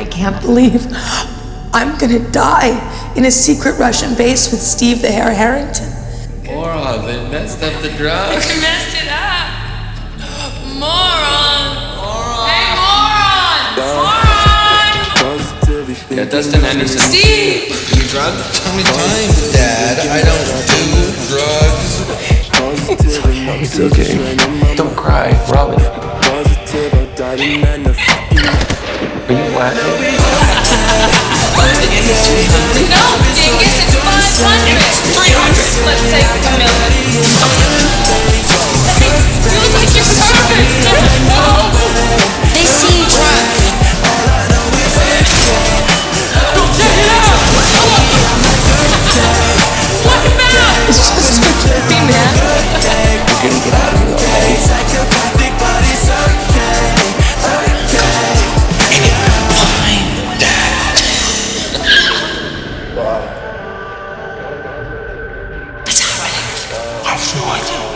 I can't believe I'm gonna die in a secret Russian base with Steve the Hair Harrington. Moron, they messed up the drugs. You messed it up. Moron. Moron. Hey, moron. Moron. Yeah, Dustin Henderson. Steve. You drugs? How many times, Dad? I don't do drugs. It's okay. Don't cry, Robin. Laughing? I have no idea.